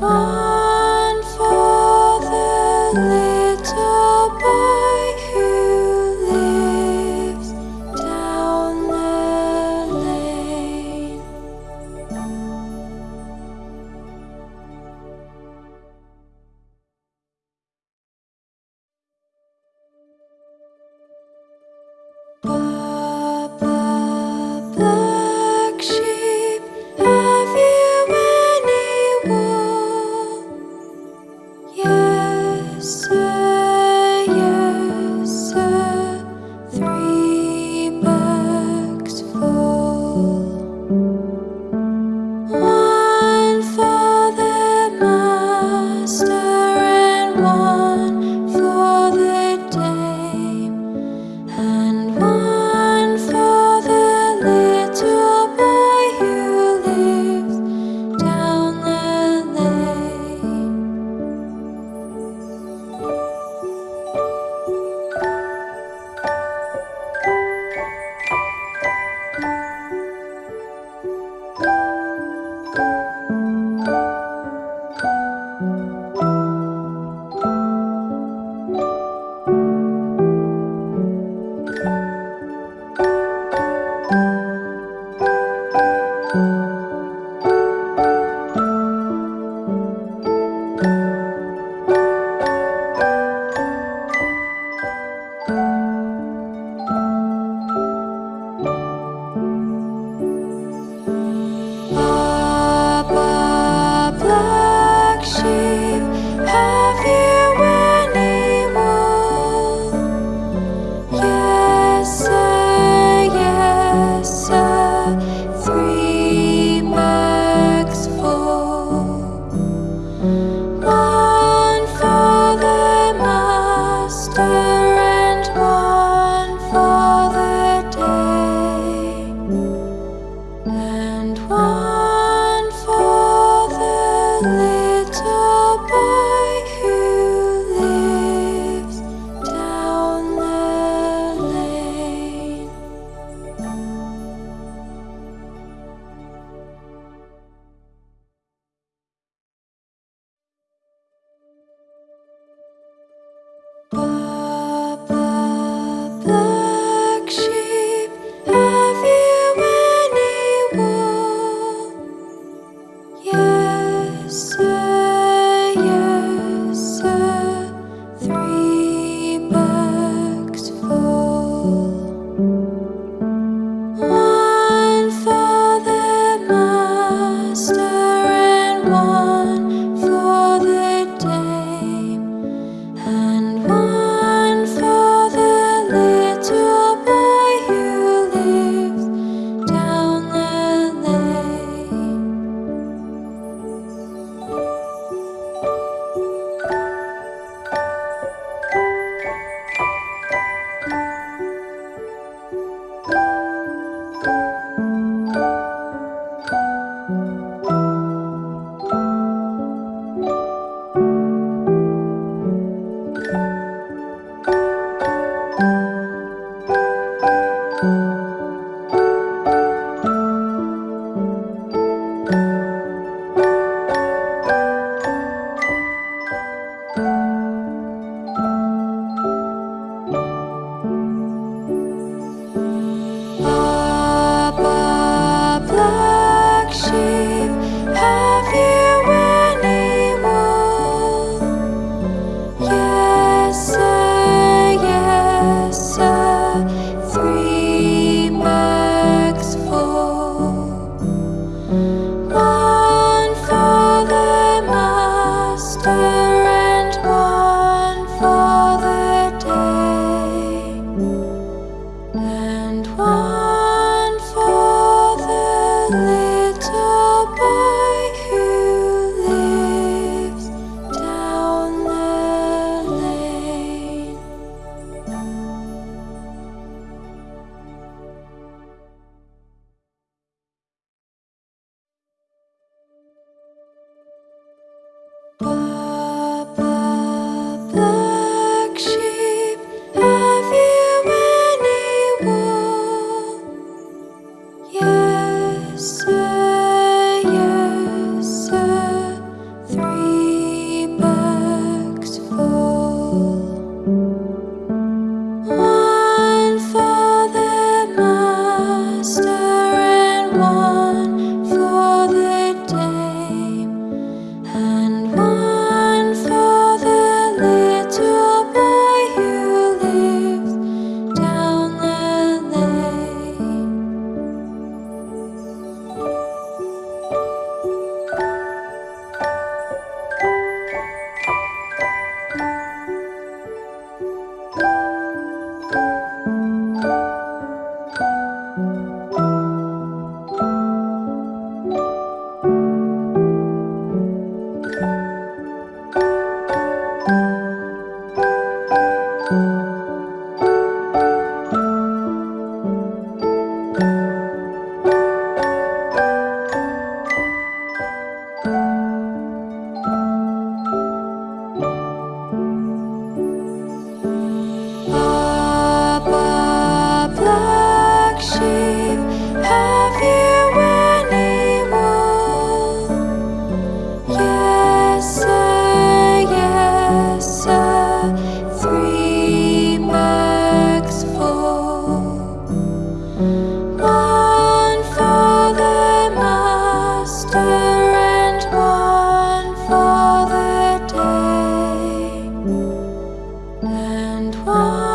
我 Oh.